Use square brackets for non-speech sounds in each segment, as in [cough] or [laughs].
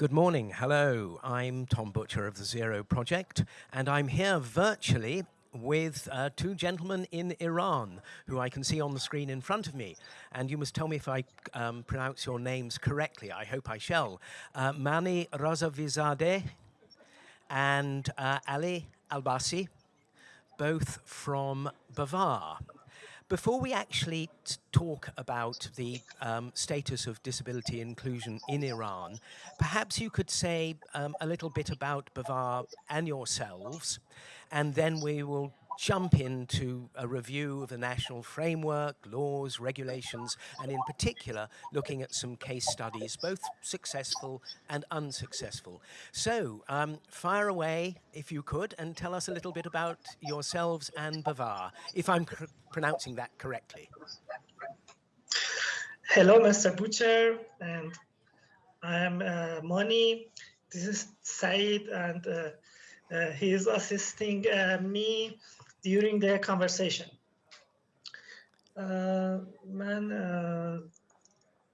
Good morning. Hello. I'm Tom Butcher of the Zero Project, and I'm here virtually with uh, two gentlemen in Iran who I can see on the screen in front of me. And you must tell me if I um, pronounce your names correctly. I hope I shall. Uh, Mani Razavizadeh and uh, Ali Albasi, both from Bavar. Before we actually talk about the um, status of disability inclusion in Iran, perhaps you could say um, a little bit about Bavar and yourselves, and then we will jump into a review of the national framework, laws, regulations, and in particular, looking at some case studies, both successful and unsuccessful. So, um, fire away, if you could, and tell us a little bit about yourselves and Bavar, if I'm pronouncing that correctly. Hello, Mr. Butcher, and I am uh, Moni. This is Said, and uh, uh, he is assisting uh, me during the conversation. من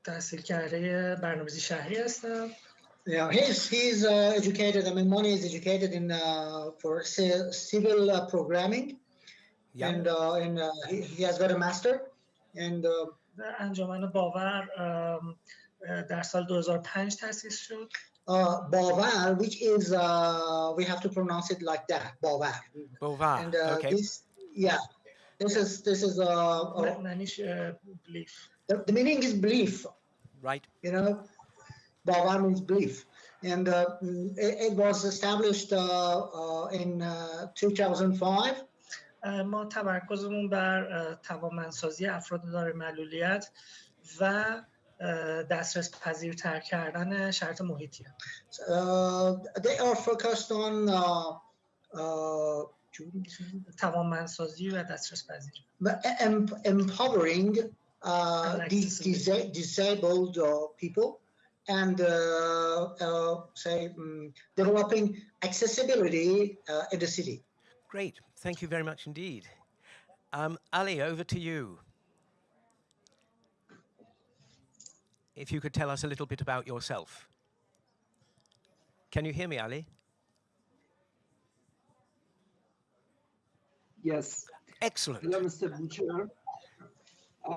تحصیل کرده برنامه‌ریزی شهری هستم. Yeah, he's he's uh, educated. I mean, Moni is educated in uh, for civil uh, programming, yeah. and uh, and uh, he, he has got a master. And uh, انجمن باور در سال 2005 تأسیس شد. uh, Bavar, which is uh, we have to pronounce it like that, Bavar. Bavar. And uh, okay. this, yeah, this is this is uh, uh, belief. The, the, meaning is belief. Right. You know, Bavar means belief, and uh, it, it, was established uh, uh, in 2005. ما تمرکزمون بر توانمندسازی افراد دارای معلولیت و دسترس پذیرتر کردن شرط محیطی uh, they are focused on uh, uh, توانمندسازی و دسترس پذیر empowering uh, these disabled uh, people and uh, uh, say um, developing accessibility uh, in the city. Great, thank you very much indeed. Um, Ali, over to you. If you could tell us a little bit about yourself. Can you hear me, Ali? Yes. Excellent. Hello, Mr. Butcher.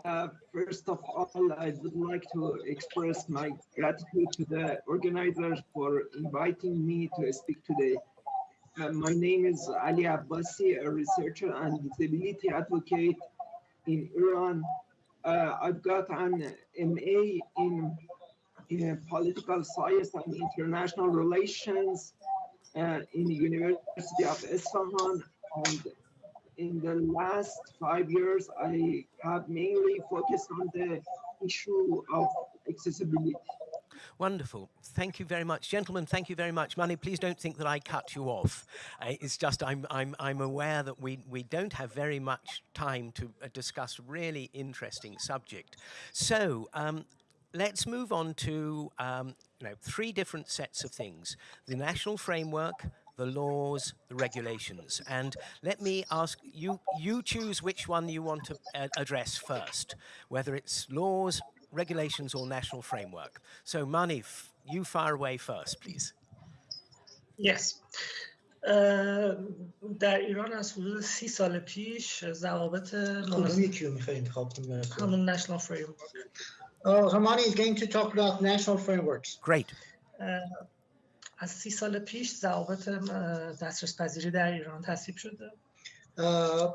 Uh, first of all, I would like to express my gratitude to the organizers for inviting me to speak today. Uh, my name is Ali Abbasi, a researcher and disability advocate in Iran uh, I've got an MA in, in political science and international relations uh, in the University of Isfahan. And in the last five years, I have mainly focused on the issue of accessibility. Wonderful. Thank you very much. Gentlemen, thank you very much. Mani, please don't think that I cut you off. Uh, it's just I'm, I'm, I'm aware that we, we don't have very much time to uh, discuss really interesting subject. So um, let's move on to um, you know, three different sets of things. The national framework, the laws, the regulations. And let me ask you, you choose which one you want to uh, address first, whether it's laws, regulations or national framework. So Manif, you fire away first, please. Yes. Uh, در ایران از حدود سی سال پیش ضوابط همون national framework. Uh, Hamani is going to talk about national frameworks. Great. Uh, از سی سال پیش ضوابط دسترس پذیری در ایران تصویب شده. Uh,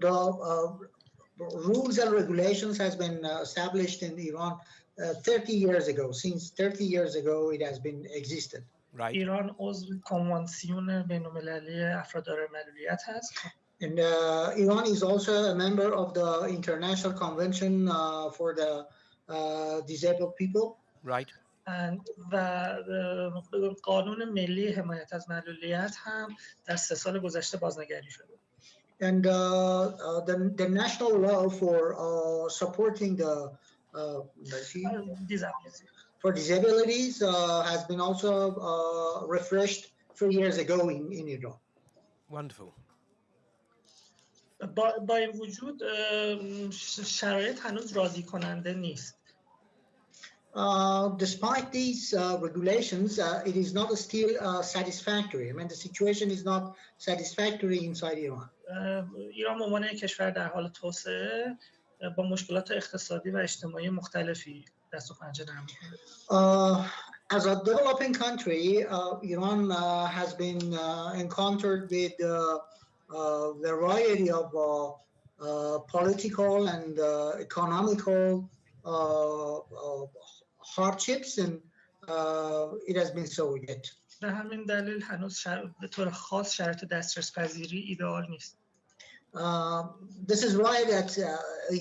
the uh, rules and regulations has been uh, established in Iran uh, 30 years ago. Since 30 years ago, it has been existed. Right. ایران عضو کنوانسیون بین‌المللی افراد دارای معلولیت هست. And uh, Iran is also a member of the International Convention uh, for the uh, Disabled People. Right. And و قانون ملی حمایت از معلولیت هم در سه سال گذشته بازنگری شده. and uh, uh, the, the national law for uh, supporting the for disabilities has been also refreshed three years ago in, in Iran. Wonderful. با, با این وجود شرایط هنوز راضی کننده نیست. uh, despite these uh, regulations, uh, it is not still uh, satisfactory. I mean, the situation is not satisfactory inside Iran. ایران به عنوان کشور در حال توسعه با مشکلات اقتصادی و اجتماعی مختلفی دست و پنجه نرم. Uh, as a developing country, uh, Iran uh, has been uh, encountered with uh, a variety of uh, uh, political and uh, economical uh, uh, hardships, and uh, it has been so yet. به همین دلیل هنوز شر... به طور خاص شرایط دسترس پذیری ایدئال نیست. Uh, this is why that uh,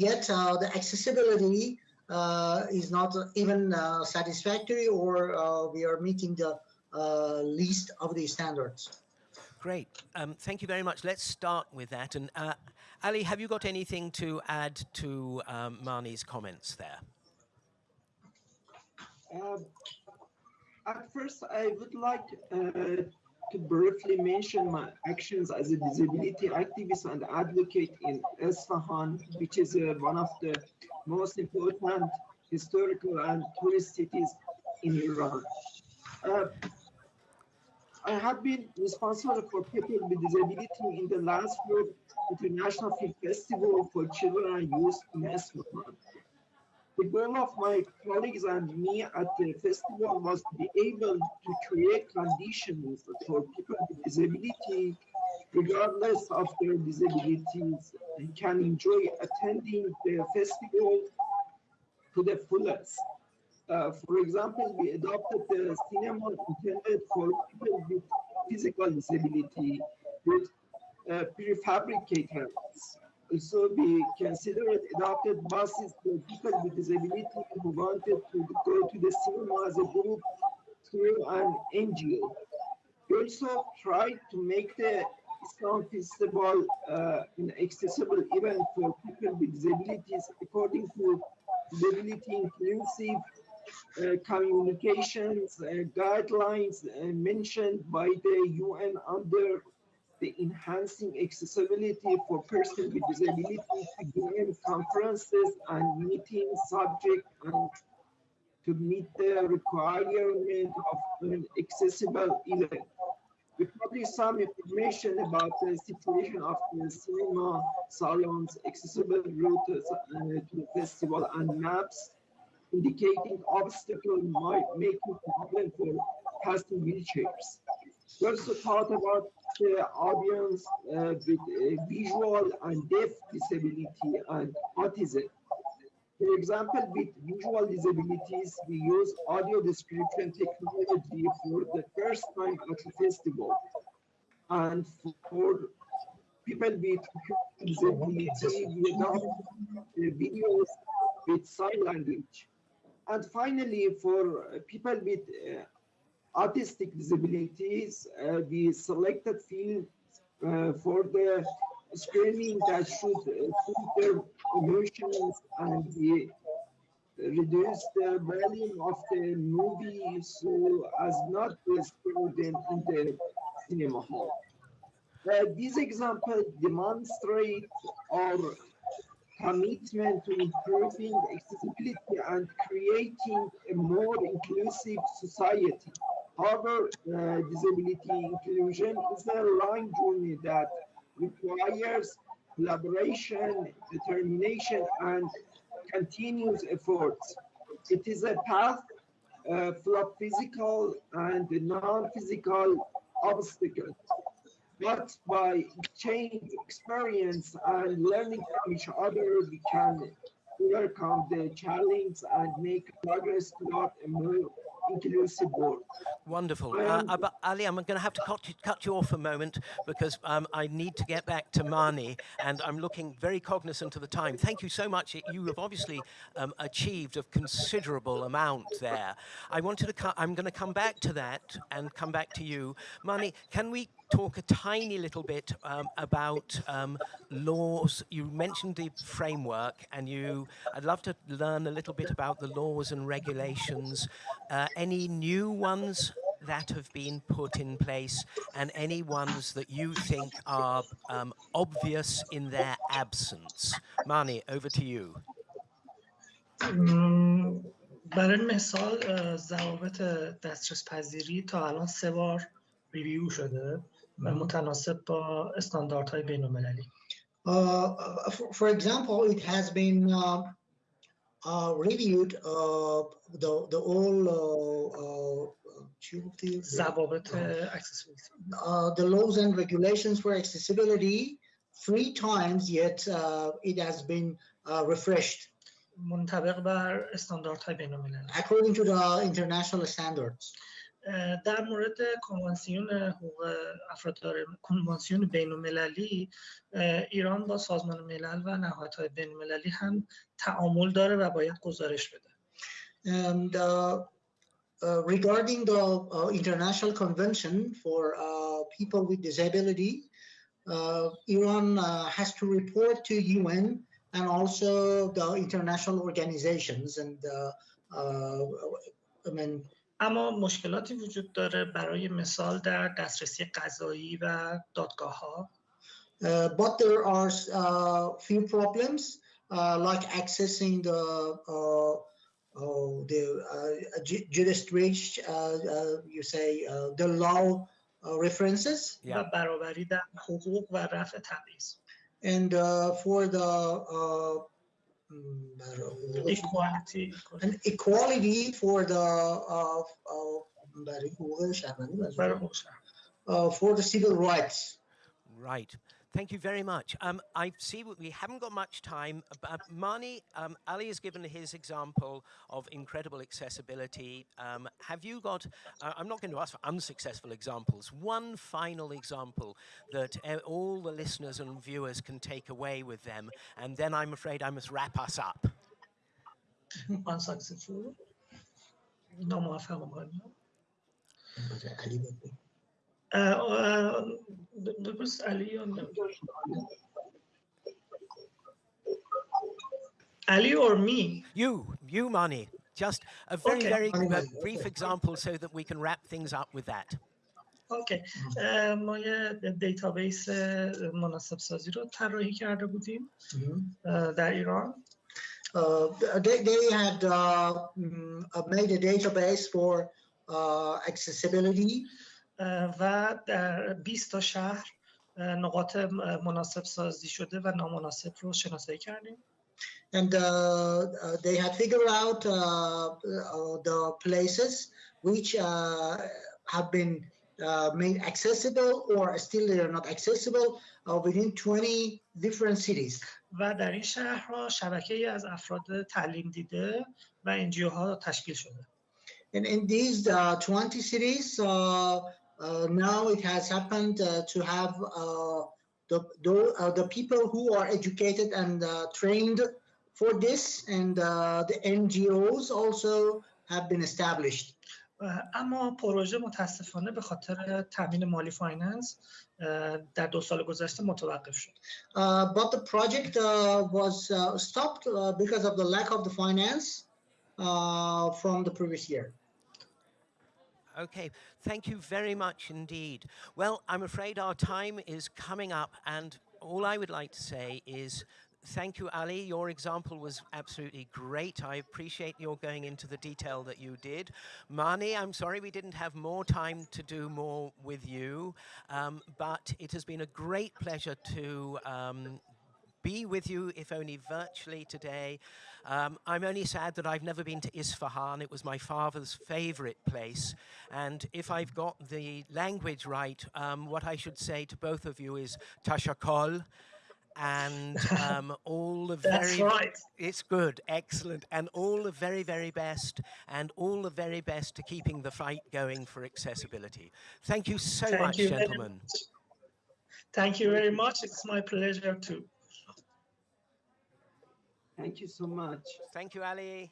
yet uh, the accessibility uh, is not even uh, satisfactory or uh, we are meeting the uh, least of the standards. Great. Um, thank you very much. Let's start with that. And uh, Ali, have you got anything to add to um, Mani's comments there? at first, I would like uh, to briefly mention my actions as a disability activist and advocate in Isfahan, which is uh, one of the most important historical and tourist cities in Iran. Uh, I have been responsible for people with disability in the last year International Film Festival for Children and Youth in Isfahan. The goal of my colleagues and me at the festival was to be able to create conditions for people with disability, regardless of their disabilities, can enjoy attending the festival to the fullest. Uh, for example, we adopted the cinema intended for people with physical disability with uh, prefabricated also we considered adopted buses for people with disability who wanted to go to the cinema as a group through an NGO. We also tried to make the Islam Festival uh, an accessible event for people with disabilities according to disability inclusive uh, communications uh, guidelines uh, mentioned by the UN under the enhancing accessibility for persons with disabilities to gain conferences and meetings subject and to meet the requirement of an accessible event. We published some information about the situation of the cinema salons, accessible routes uh, to the festival, and maps indicating obstacles might make it problem for passing wheelchairs. We also thought about audience uh, with uh, visual and deaf disability and autism. For example, with visual disabilities, we use audio description technology for the first time at the festival. And for people with disability, we adopt uh, videos with sign language. And finally, for people with autistic disabilities, uh, we selected fields uh, for the screening that should their emotions and we reduce the volume of the movie so as not to screen them in the cinema hall. Uh, these examples demonstrate our commitment to improving accessibility and creating a more inclusive society. However, uh, disability inclusion is a long journey that requires collaboration, determination, and continuous efforts. It is a path uh, full of physical and non-physical obstacles. But by exchange experience and learning from each other, we can overcome the challenge and make progress toward a more Wonderful. Uh, but Ali, I'm going to have to cut you, cut you off a moment because um, I need to get back to Mani and I'm looking very cognizant of the time. Thank you so much. You have obviously um, achieved a considerable amount there. I wanted to, I'm going to come back to that and come back to you. Mani, can we talk a tiny little bit um, about um, laws? You mentioned the framework and you, I'd love to learn a little bit about the laws and regulations, uh, any new ones that have been put in place and any ones that you think are um, obvious in their absence. Mani, over to you. م، برای مثال اه، ضوابط دسترس پذیری تا الان سه بار ریویو شده و متناسب با استانداردهای بین المللی Uh, for, for example, it has been uh, uh, reviewed uh, the the all uh, uh, ضوابط accessibility uh, the laws and regulations for accessibility three times. Yet uh, it has been uh, refreshed منطبق بر استانداردهای بین المللی according to the international standards. در مورد کنوانسیون حقوق افراد کنوانسیون بین المللی ایران با سازمان ملل و نهادهای بین المللی هم تعامل داره و باید گزارش بده And uh, uh, regarding the uh, International Convention for uh, People with Disability, uh, Iran uh, has to report to UN and also the international organizations. And uh, uh, I mean, اما مشکلاتی وجود داره برای مثال در دسترسی قضایی و دادگاه ها uh, but there are uh, few problems uh, like accessing the uh, uh, the uh, ju- jurisdiction, uh, uh, you say uh, the law uh, references, Yeah. و برابری در حقوق و رفع تبعیض and uh, for the uh, mm, Mm, equality, and equality for the uh, uh, um, uh, for the civil rights. Right. Thank you very much. Um, I see we haven't got much time, uh, but uh, Marnie, um, Ali has given his example of incredible accessibility. Um, have you got, uh, I'm not going to ask for unsuccessful examples, one final example that uh, all the listeners and viewers can take away with them, and then I'm afraid I must wrap us up. [laughs] unsuccessful? No, my family. اه، بپرس علی یا نه؟ Ali or me? You, you, Mani. Just a very, Okay. very Mani, uh, Mani, brief okay. example so that we can wrap things up with that. اوکی اه، ما یه دیتابیس مناسب سازی رو طراحی کرده بودیم اه، در ایران Uh, they, they had uh, mm, uh, made a database for uh, accessibility اه، و در 20 تا شهر نقاط مناسب سازی شده و نامناسب رو شناسایی کردیم and uh, uh, they had figured out uh, uh, the places which uh, have been uh, made accessible or still they are not accessible uh, within 20 different cities. و در این شهرها شبکه از افراد تعلیم دیده و انجیو ها تشکیل شده And in these uh, 20 cities, uh, uh, now it has happened uh, to have uh, the, the, uh, the people who are educated and uh, trained for this, and uh, the NGOs also have been established. اه، اما پروژه متاسفانه به خاطر تامین مالی فایننس اه، در دو سال گذشته متوقف شد Uh, but the project uh, was uh, stopped uh, because of the lack of the finance uh, from the previous year. Okay, thank you very much indeed. Well, I'm afraid our time is coming up, and all I would like to say is thank you, Ali. Your example was absolutely great. I appreciate your going into the detail that you did. Mani, I'm sorry we didn't have more time to do more with you, um, but it has been a great pleasure to. Um, be with you, if only virtually today. Um, I'm only sad that I've never been to Isfahan. It was my father's favorite place. And if I've got the language right, um, what I should say to both of you is tashakol and [laughs] um, all the That's very right. it's good excellent and all the very very best and all the very best to keeping the fight going for accessibility thank you so Thank much you gentlemen much. Thank you very much. It's my pleasure too. Thank you so much. thank you ali